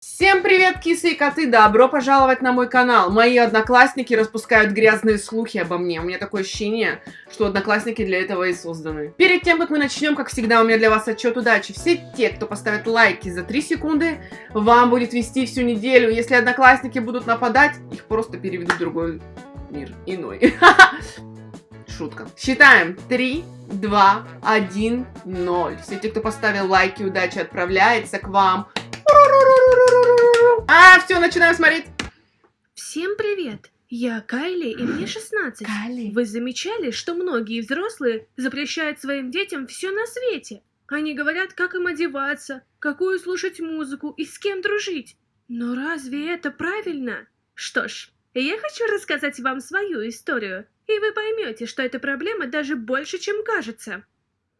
Всем привет, кисы и коты! Добро пожаловать на мой канал! Мои одноклассники распускают грязные слухи обо мне. У меня такое ощущение, что одноклассники для этого и созданы. Перед тем, как мы начнем, как всегда, у меня для вас отчет удачи. Все те, кто поставит лайки за 3 секунды, вам будет вести всю неделю. Если одноклассники будут нападать, их просто переведут в другой мир. Иной. Шутка. Считаем. 3, 2, 1, 0. Все те, кто поставил лайки, удачи отправляется к вам. А, все, начинаем смотреть. Всем привет! Я Кайли, и мне 16. Кайли. Вы замечали, что многие взрослые запрещают своим детям все на свете? Они говорят, как им одеваться, какую слушать музыку и с кем дружить. Но разве это правильно? Что ж, я хочу рассказать вам свою историю, и вы поймете, что эта проблема даже больше, чем кажется.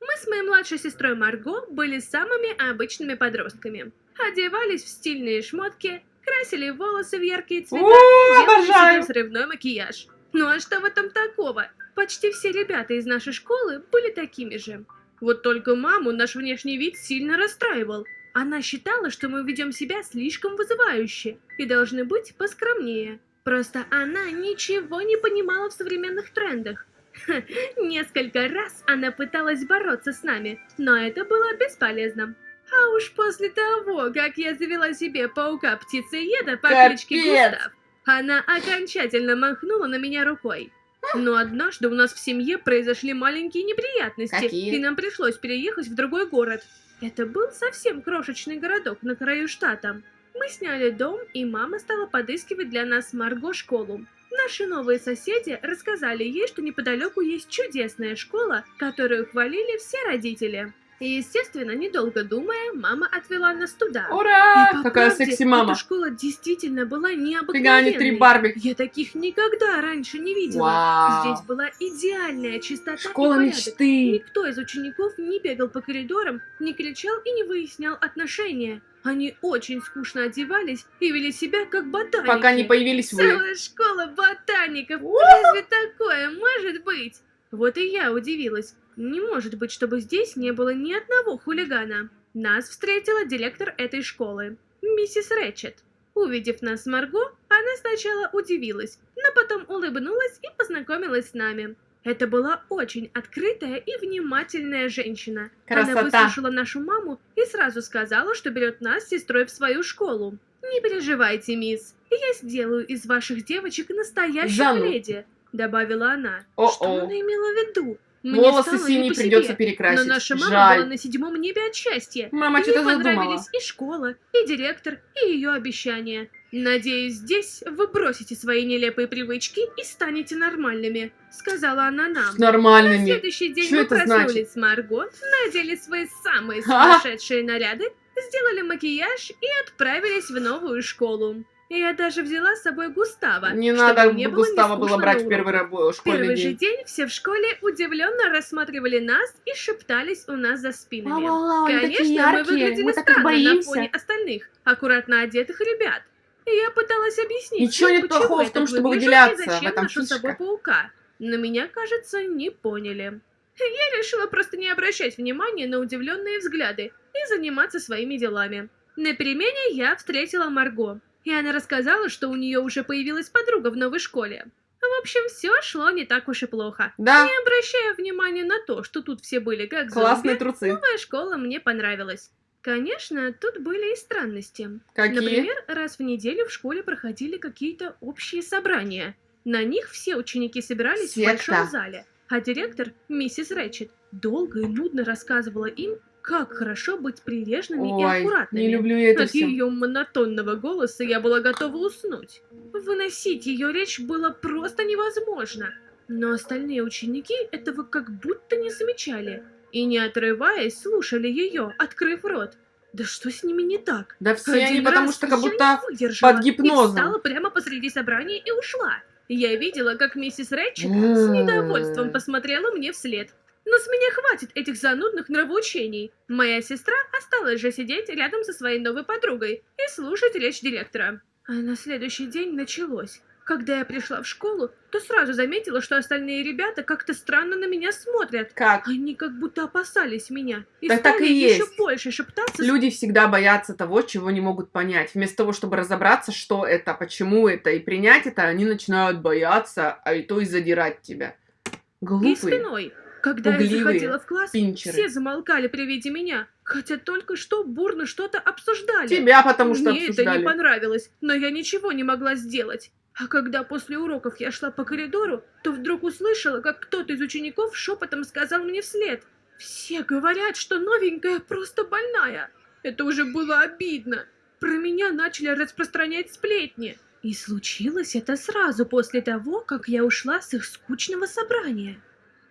Мы с моей младшей сестрой Марго были самыми обычными подростками. Одевались в стильные шмотки, красили волосы в яркие цвета О, и делали обожаю! взрывной макияж. Ну а что в этом такого? Почти все ребята из нашей школы были такими же. Вот только маму наш внешний вид сильно расстраивал. Она считала, что мы ведем себя слишком вызывающе и должны быть поскромнее. Просто она ничего не понимала в современных трендах. Ха, Несколько раз она пыталась бороться с нами, но это было бесполезно. А уж после того, как я завела себе паука-птицееда по Капец! кличке Густав, она окончательно махнула на меня рукой. Но однажды у нас в семье произошли маленькие неприятности, Какие? и нам пришлось переехать в другой город. Это был совсем крошечный городок на краю штата. Мы сняли дом, и мама стала подыскивать для нас Марго школу. Наши новые соседи рассказали ей, что неподалеку есть чудесная школа, которую хвалили все родители. И, естественно, недолго думая, мама отвела нас туда. Ура! И по Какая секси-мама. Эта школа действительно была Фига, они необыкновенной. три Барби. Я таких никогда раньше не видела. Вау. Здесь была идеальная чистота Школа и порядок. мечты. Никто из учеников не бегал по коридорам, не кричал и не выяснял отношения. Они очень скучно одевались и вели себя как ботаники. Пока не появились вы. Целая школа ботаников. Разве такое может быть? Вот и я удивилась. Не может быть, чтобы здесь не было ни одного хулигана. Нас встретила директор этой школы, миссис Рэтчет. Увидев нас с Марго, она сначала удивилась, но потом улыбнулась и познакомилась с нами. Это была очень открытая и внимательная женщина. Она Красота. выслушала нашу маму и сразу сказала, что берет нас с сестрой в свою школу. «Не переживайте, мисс, я сделаю из ваших девочек настоящих Жанну. леди», — добавила она. О-о. Что она имела в виду? Мне Волосы синие придется перекрасить. Но наша мама Жаль. была на седьмом небе от счастья. Мама Ей что-то задумала. понравились и школа, и директор, и ее обещания. «Надеюсь, здесь вы бросите свои нелепые привычки и станете нормальными», — сказала она нам. С На нормальными. следующий день Что мы проснулись значит? с Марго, надели свои самые А? сумасшедшие наряды, сделали макияж и отправились в новую школу. Я даже взяла с собой Густава, Не чтобы надо мне было Густава не было скучно брать в первый рабо- школьный Первый же день. день все в школе удивленно рассматривали нас и шептались у нас за спинами. Такие Конечно, мы выглядели мы странно на боимся. фоне остальных, аккуратно одетых ребят. И я пыталась объяснить, Ничего нет плохого в том, чтобы выделяться, и в зачем этом ношу с собой паука. Но меня, кажется, не поняли. Я решила просто не обращать внимания на удивленные взгляды и заниматься своими делами. На перемене я встретила Марго, и она рассказала, что у нее уже появилась подруга в новой школе. В общем, все шло не так уж и плохо. Да, Не обращая внимания на то, что тут все были как классные зомби, трусы. новая школа мне понравилась. Конечно, тут были и странности. Какие? Например, раз в неделю в школе проходили какие-то общие собрания. На них все ученики собирались Секта. в большом зале, а директор, миссис Рэтчет, долго и нудно рассказывала им, как хорошо быть прилежными и Ой, аккуратными. не люблю я это От все. ее монотонного голоса я была готова уснуть. Выносить ее речь было просто невозможно. Но остальные ученики этого как будто не замечали. И не отрываясь, слушали ее, открыв рот. Да что с ними не так? Да все Один они потому что как я будто под И гипнозом. встала прямо посреди собрания и ушла. Я видела, как миссис Рэтчет с недовольством посмотрела мне вслед. Но с меня хватит этих занудных нравоучений. Моя сестра осталась же сидеть рядом со своей новой подругой и слушать речь директора. А на следующий день началось. Когда я пришла в школу, то сразу заметила, что остальные ребята как-то странно на меня смотрят. Как? Они как будто опасались меня. И стали так и еще есть. больше шептаться. Люди всегда боятся того, чего не могут понять. Вместо того, чтобы разобраться, что это, почему это, и принять это, они начинают бояться, а и то и задирать тебя. И Глупые. спиной. Когда я заходила в класс, пинчеры. все замолкали при виде меня, хотя только что бурно что-то обсуждали. Тебя потому что Мне это обсуждали. не понравилось, но я ничего не могла сделать. А когда после уроков я шла по коридору, то вдруг услышала, как кто-то из учеников шепотом сказал мне вслед. «Все говорят, что новенькая просто больная». Это уже было обидно. Про меня начали распространять сплетни. И случилось это сразу после того, как я ушла с их скучного собрания.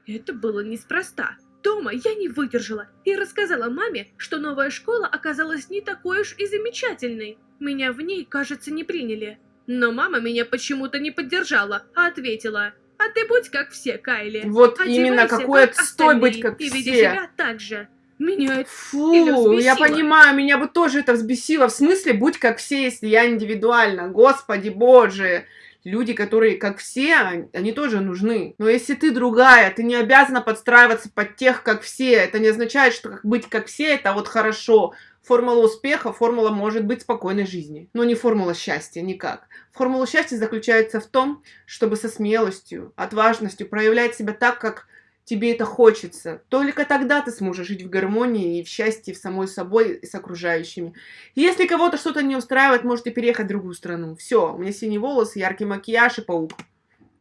Это было неспроста. Дома я не выдержала и рассказала маме, что новая школа оказалась не такой уж и замечательной. Меня в ней, кажется, не приняли. Но мама меня почему-то не поддержала, а ответила, «А ты будь как все, Кайли. Вот именно, Одевайся, какой как отстой быть остальные, как и веди все. себя так же». Меня это Фу, я понимаю, меня бы тоже это взбесило. В смысле, будь как все, если я индивидуально. Господи боже. Люди, которые как все, они- тоже нужны. Но если ты другая, ты не обязана подстраиваться под тех, как все. Это не означает, что быть как все, это вот хорошо. Формула успеха, формула может быть спокойной жизни. Но не формула счастья, никак. Формула счастья заключается в том, чтобы со смелостью, отважностью проявлять себя так, как тебе это хочется. Только тогда ты сможешь жить в гармонии и в счастье в самой собой и с окружающими. Если кого-то что-то не устраивает, можете переехать в другую страну. Все, у меня синие волосы, яркий макияж и паук.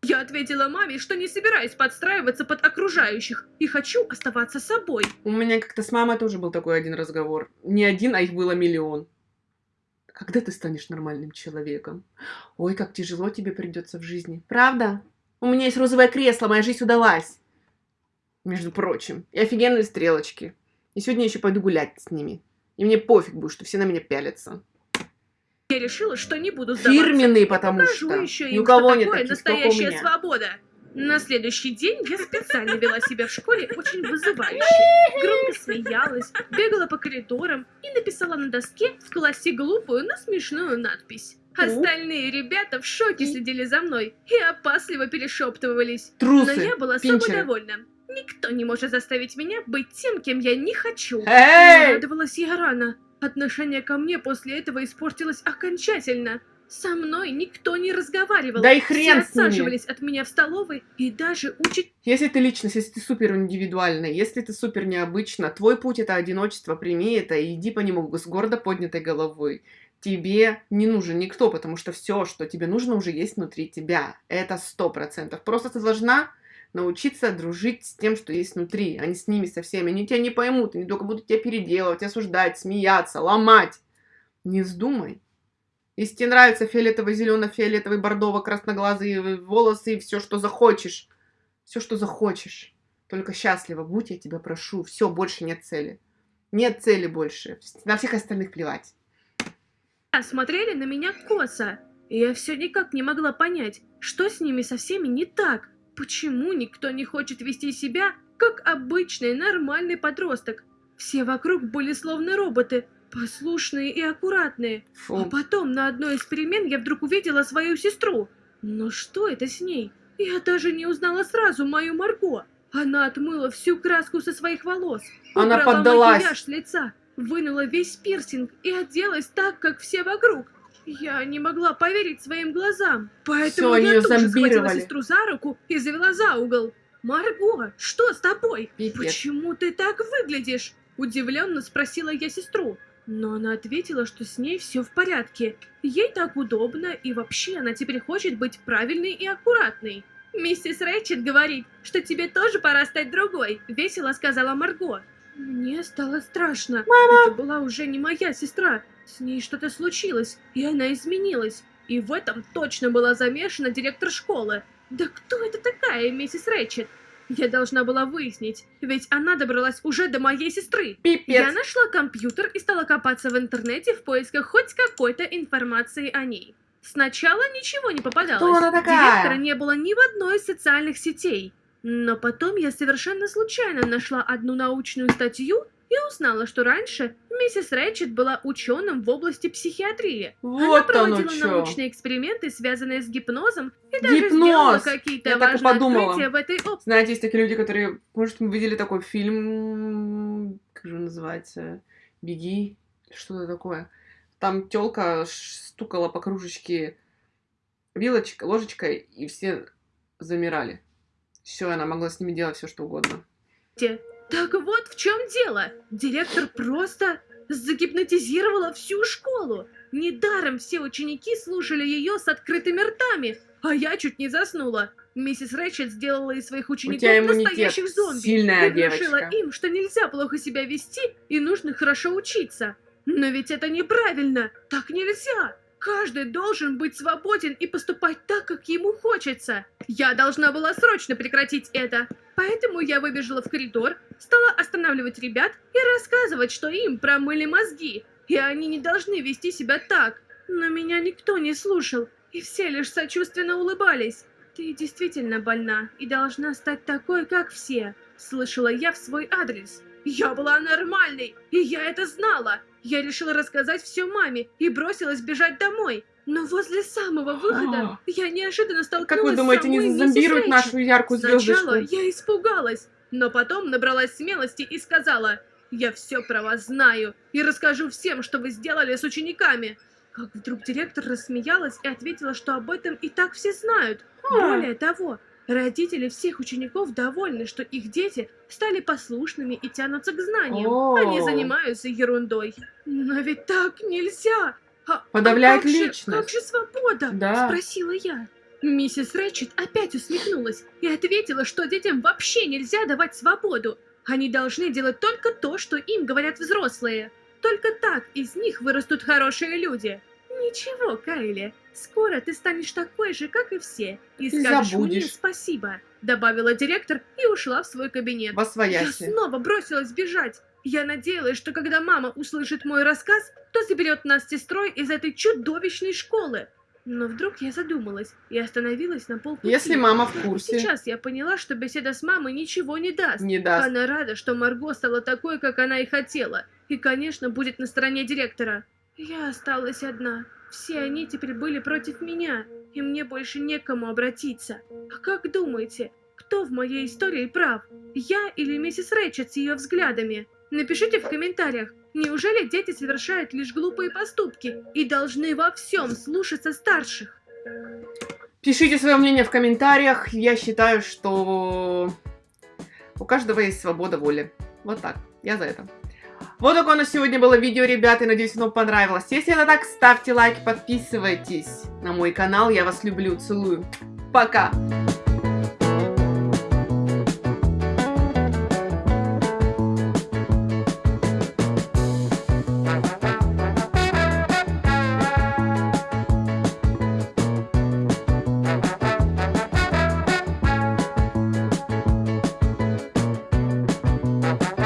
Я ответила маме, что не собираюсь подстраиваться под окружающих и хочу оставаться собой. У меня как-то с мамой тоже был такой один разговор. Не один, а их было миллион. Когда ты станешь нормальным человеком? Ой, как тяжело тебе придется в жизни. Правда? У меня есть розовое кресло, моя жизнь удалась. Между прочим. И офигенные стрелочки. И сегодня я еще пойду гулять с ними. И мне пофиг будет, что все на меня пялятся. Я решила, что не буду сдаваться. Фирменные, потому Покажу что. еще Ни у кого что нет такое таких, настоящая свобода. На следующий день я специально вела себя в школе очень вызывающе. Громко смеялась, бегала по коридорам и написала на доске в классе глупую, но смешную надпись. Остальные ребята в шоке следили за мной и опасливо перешептывались. Но Трусы. я была собой пинчеры. довольна. Никто не может заставить меня быть тем, кем я не хочу. Эй! Радовалась я рано. Отношение ко мне после этого испортилось окончательно. Со мной никто не разговаривал. Да и хрен Все отсаживались от меня в столовой и даже учить... Если ты личность, если ты супер индивидуальный, если ты супер необычно, твой путь это одиночество, прими это и иди по нему с гордо поднятой головой. Тебе не нужен никто, потому что все, что тебе нужно, уже есть внутри тебя. Это сто процентов. Просто ты должна научиться дружить с тем, что есть внутри, а не с ними, со всеми. Они тебя не поймут, они только будут тебя переделывать, осуждать, смеяться, ломать. Не вздумай. Если тебе нравятся фиолетовый, бордово, красноглазые волосы и все, что захочешь, все, что захочешь. Только счастливо будь, я тебя прошу. Все, больше нет цели. Нет цели больше. На всех остальных плевать. смотрели на меня косо. И я все никак не могла понять, что с ними со всеми не так. Почему никто не хочет вести себя, как обычный нормальный подросток? Все вокруг были словно роботы, послушные и аккуратные. А Фу. потом на одной из перемен я вдруг увидела свою сестру. Но что это с ней? Я даже не узнала сразу мою Марго. Она отмыла всю краску со своих волос, Она поддалась. макияж с лица, вынула весь пирсинг и оделась так, как все вокруг. Я не могла поверить своим глазам, поэтому Всё, я её тут же схватила сестру за руку и завела за угол. «Марго, что с тобой? Пипец. Почему ты так выглядишь?» Удивленно спросила я сестру. Но она ответила, что с ней все в порядке. Ей так удобно, и вообще она теперь хочет быть правильной и аккуратной. «Миссис Рэйчет говорит, что тебе тоже пора стать другой», — весело сказала Марго. Мне стало страшно. Это была уже не моя сестра. С ней что-то случилось, и она изменилась. И в этом точно была замешана директор школы. Да кто это такая, миссис Рэйчет? Я должна была выяснить, ведь она добралась уже до моей сестры. Я Пипец. нашла компьютер и стала копаться в интернете в поисках хоть какой-то информации о ней. Сначала ничего не попадалось. Кто она такая? Директора не было ни в одной из социальных сетей. Но потом я совершенно случайно нашла одну научную статью и узнала, что раньше Миссис Рэтчет была ученым в области психиатрии. Она Вот оно проводила что. научные эксперименты, связанные с гипнозом, и даже Гипноз! сделала какие-то Я так и важные подумала. открытия в этой области. Знаете, есть такие люди, которые, может, вы видели такой фильм, как же он называется, «Беги», что-то такое. Там тёлка ш- стукала по кружечке вилочкой, ложечкой, и все замирали. Все, она могла с ними делать все, что угодно. Так вот в чем дело. Директор просто загипнотизировала всю школу. Недаром все ученики слушали ее с открытыми ртами, а я чуть не заснула. Миссис Рэчет сделала из своих учеников настоящих зомби сильная и внушила девочка. им, что нельзя плохо себя вести и нужно хорошо учиться. Но ведь это неправильно, так нельзя. Каждый должен быть свободен и поступать так, как ему хочется. Я должна была срочно прекратить это. Поэтому я выбежала в коридор, стала останавливать ребят и рассказывать, что им промыли мозги, и они не должны вести себя так. Но меня никто не слушал, и все лишь сочувственно улыбались. Ты действительно больна и должна стать такой, как все, слышала я в свой адрес. Я была нормальной, и я это знала. Я решила рассказать все маме и бросилась бежать домой. Но возле самого выхода я неожиданно столкнулась Как вы думаете, с не зазомбируют нашу яркую Сначала звездочку? я испугалась, но потом набралась смелости и сказала, я все про вас знаю и расскажу всем, что вы сделали с учениками. Как вдруг директор рассмеялась и ответила, что об этом и так все знают. Более того, родители всех учеников довольны, что их дети стали послушными и тянутся к знаниям, а не О. занимаются ерундой. Но ведь так нельзя. А- а Подавляет как же- личность. как же свобода? Да. Спросила я. Миссис Рэчет опять усмехнулась и ответила, что детям вообще нельзя давать свободу. Они должны делать только то, что им говорят взрослые. Только так из них вырастут хорошие люди. Ничего, Кайли, скоро ты станешь такой же, как и все, и скажешь мне забудешь. спасибо, добавила директор и ушла в свой кабинет. Во Я свояси. снова бросилась бежать. Я надеялась, что когда мама услышит мой рассказ, то заберет нас с сестрой из этой чудовищной школы. Но вдруг я задумалась и остановилась на полпути. Если мама в курсе, Сейчас я поняла, что беседа с мамой ничего не даст. не даст. Она рада, что Марго стала такой, как она и хотела. И, конечно, будет на стороне директора. Я осталась одна. Все они теперь были против меня, и мне больше некому обратиться. А как думаете, кто в моей истории прав? Я или миссис Рэчет с ее взглядами? Напишите в комментариях, неужели дети совершают лишь глупые поступки и должны во всем слушаться старших? Пишите свое мнение в комментариях. Я считаю, что у каждого есть свобода воли. Вот так. Я за это. Вот такое у нас сегодня было видео, ребята. Надеюсь, оно понравилось. Если это так, ставьте лайк, подписывайтесь на мой канал. Я вас люблю, целую. Пока!